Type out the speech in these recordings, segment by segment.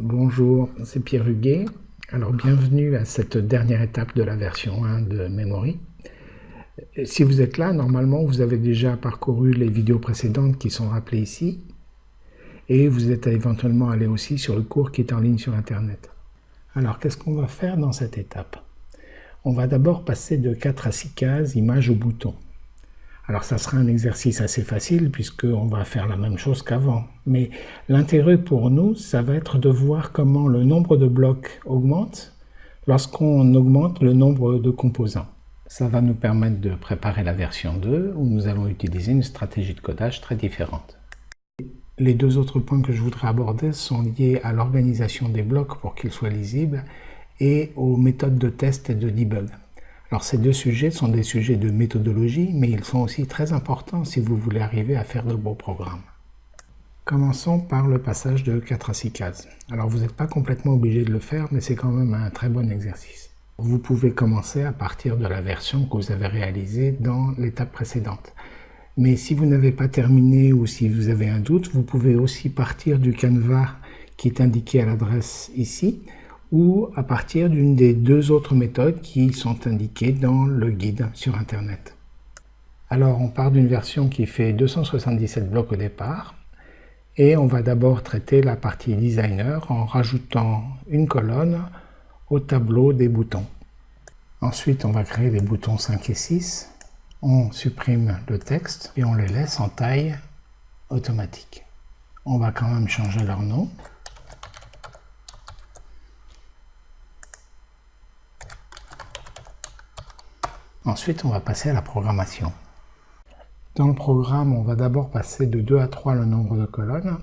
Bonjour, c'est Pierre Huguet. Alors bienvenue à cette dernière étape de la version 1 de Memory. Si vous êtes là, normalement vous avez déjà parcouru les vidéos précédentes qui sont rappelées ici et vous êtes éventuellement allé aussi sur le cours qui est en ligne sur internet. Alors qu'est-ce qu'on va faire dans cette étape? On va d'abord passer de 4 à 6 cases images au bouton. Alors ça sera un exercice assez facile puisqu'on va faire la même chose qu'avant. Mais l'intérêt pour nous, ça va être de voir comment le nombre de blocs augmente lorsqu'on augmente le nombre de composants. Ça va nous permettre de préparer la version 2 où nous allons utiliser une stratégie de codage très différente. Les deux autres points que je voudrais aborder sont liés à l'organisation des blocs pour qu'ils soient lisibles et aux méthodes de test et de debug. Alors ces deux sujets sont des sujets de méthodologie, mais ils sont aussi très importants si vous voulez arriver à faire de beaux programmes. Commençons par le passage de 4 à 6 cases. Alors vous n'êtes pas complètement obligé de le faire, mais c'est quand même un très bon exercice. Vous pouvez commencer à partir de la version que vous avez réalisée dans l'étape précédente. Mais si vous n'avez pas terminé ou si vous avez un doute, vous pouvez aussi partir du canevas qui est indiqué à l'adresse ici, ou à partir d'une des deux autres méthodes qui sont indiquées dans le guide sur Internet. Alors on part d'une version qui fait 277 blocs au départ, et on va d'abord traiter la partie designer en rajoutant une colonne au tableau des boutons. Ensuite on va créer les boutons 5 et 6, on supprime le texte et on les laisse en taille automatique. On va quand même changer leur nom. Ensuite, on va passer à la programmation. Dans le programme, on va d'abord passer de 2 à 3 le nombre de colonnes,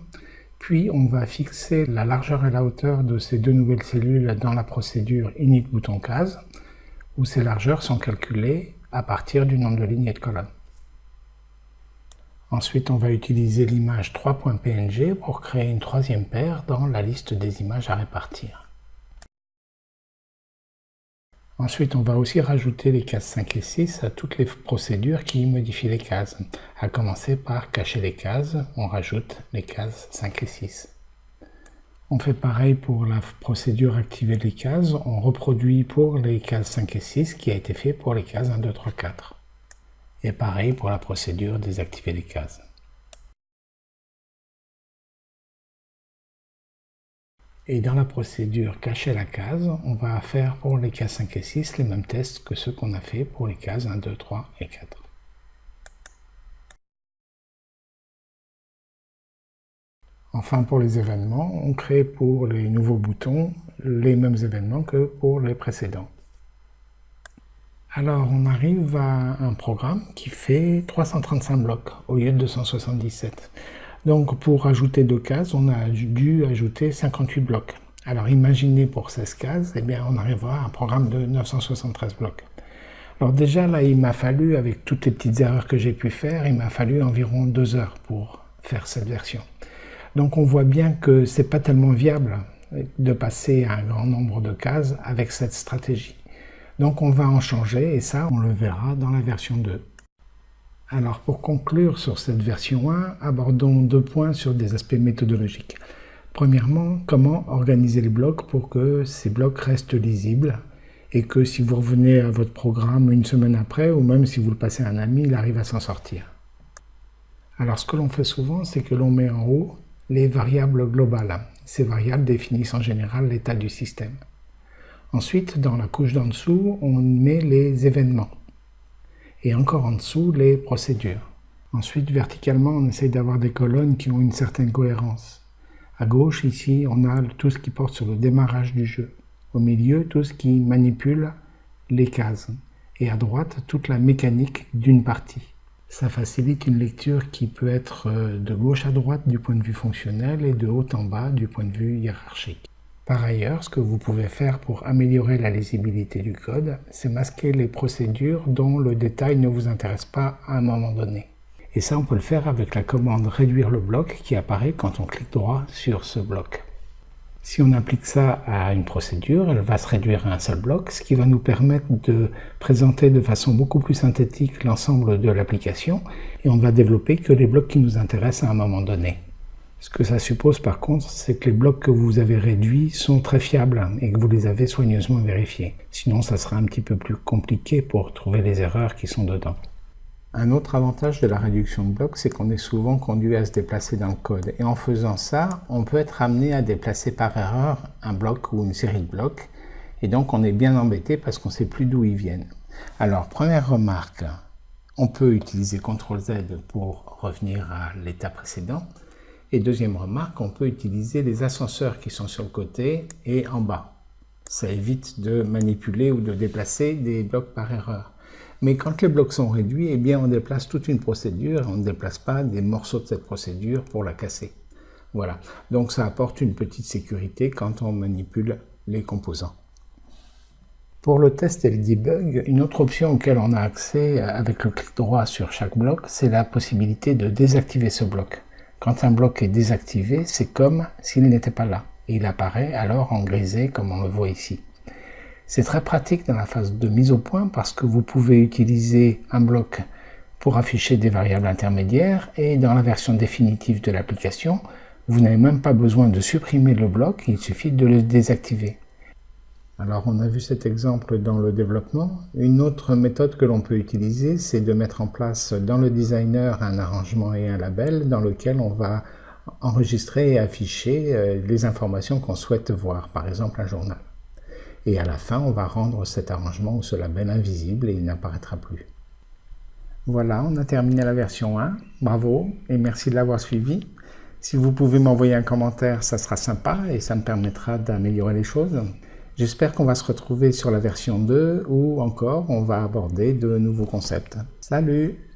puis on va fixer la largeur et la hauteur de ces deux nouvelles cellules dans la procédure init bouton case, où ces largeurs sont calculées à partir du nombre de lignes et de colonnes. Ensuite, on va utiliser l'image 3.png pour créer une troisième paire dans la liste des images à répartir. Ensuite, on va aussi rajouter les cases 5 et 6 à toutes les procédures qui modifient les cases. À commencer par cacher les cases, on rajoute les cases 5 et 6. On fait pareil pour la procédure activer les cases, on reproduit pour les cases 5 et 6 qui a été fait pour les cases 1, 2, 3, 4. Et pareil pour la procédure désactiver les cases. Et dans la procédure cacher la case, on va faire pour les cases 5 et 6 les mêmes tests que ceux qu'on a fait pour les cases 1, 2, 3 et 4. Enfin, pour les événements, on crée pour les nouveaux boutons les mêmes événements que pour les précédents. Alors, on arrive à un programme qui fait 335 blocs au lieu de 277. Donc pour ajouter deux cases, on a dû ajouter 58 blocs. Alors imaginez pour 16 cases, eh on arrivera à un programme de 973 blocs. Alors déjà là, il m'a fallu, avec toutes les petites erreurs que j'ai pu faire, il m'a fallu environ deux heures pour faire cette version. Donc on voit bien que c'est pas tellement viable de passer à un grand nombre de cases avec cette stratégie. Donc on va en changer et ça, on le verra dans la version 2. Alors pour conclure sur cette version 1, abordons deux points sur des aspects méthodologiques. Premièrement, comment organiser les blocs pour que ces blocs restent lisibles et que si vous revenez à votre programme une semaine après, ou même si vous le passez à un ami, il arrive à s'en sortir. Alors ce que l'on fait souvent, c'est que l'on met en haut les variables globales. Ces variables définissent en général l'état du système. Ensuite, dans la couche d'en dessous, on met les événements et encore en dessous les procédures. Ensuite, verticalement, on essaye d'avoir des colonnes qui ont une certaine cohérence. À gauche, ici, on a tout ce qui porte sur le démarrage du jeu. Au milieu, tout ce qui manipule les cases. Et à droite, toute la mécanique d'une partie. Ça facilite une lecture qui peut être euh, de gauche à droite du point de vue fonctionnel et de haut en bas du point de vue hiérarchique. Par ailleurs, ce que vous pouvez faire pour améliorer la lisibilité du code, c'est masquer les procédures dont le détail ne vous intéresse pas à un moment donné. Et ça, on peut le faire avec la commande réduire le bloc qui apparaît quand on clique droit sur ce bloc. Si on applique ça à une procédure, elle va se réduire à un seul bloc, ce qui va nous permettre de présenter de façon beaucoup plus synthétique l'ensemble de l'application, et on ne va développer que les blocs qui nous intéressent à un moment donné. Ce que ça suppose par contre, c'est que les blocs que vous avez réduits sont très fiables et que vous les avez soigneusement vérifiés. Sinon, ça sera un petit peu plus compliqué pour trouver les erreurs qui sont dedans. Un autre avantage de la réduction de blocs, c'est qu'on est souvent conduit à se déplacer dans le code. Et en faisant ça, on peut être amené à déplacer par erreur un bloc ou une série de blocs. Et donc, on est bien embêté parce qu'on ne sait plus d'où ils viennent. Alors, première remarque, on peut utiliser CTRL-Z pour revenir à l'état précédent. Et deuxième remarque, on peut utiliser les ascenseurs qui sont sur le côté et en bas. Ça évite de manipuler ou de déplacer des blocs par erreur. Mais quand les blocs sont réduits, eh bien on déplace toute une procédure, on ne déplace pas des morceaux de cette procédure pour la casser. Voilà, donc ça apporte une petite sécurité quand on manipule les composants. Pour le test et le debug, une autre option auquel on a accès avec le clic droit sur chaque bloc, c'est la possibilité de désactiver ce bloc. Quand un bloc est désactivé, c'est comme s'il n'était pas là. Il apparaît alors en grisé comme on le voit ici. C'est très pratique dans la phase de mise au point parce que vous pouvez utiliser un bloc pour afficher des variables intermédiaires et dans la version définitive de l'application, vous n'avez même pas besoin de supprimer le bloc, il suffit de le désactiver. Alors on a vu cet exemple dans le développement. Une autre méthode que l'on peut utiliser, c'est de mettre en place dans le designer un arrangement et un label dans lequel on va enregistrer et afficher euh, les informations qu'on souhaite voir, par exemple un journal. Et à la fin, on va rendre cet arrangement ou ce label invisible et il n'apparaîtra plus. Voilà, on a terminé la version 1. Bravo et merci de l'avoir suivi. Si vous pouvez m'envoyer un commentaire, ça sera sympa et ça me permettra d'améliorer les choses. J'espère qu'on va se retrouver sur la version 2 ou encore on va aborder de nouveaux concepts. Salut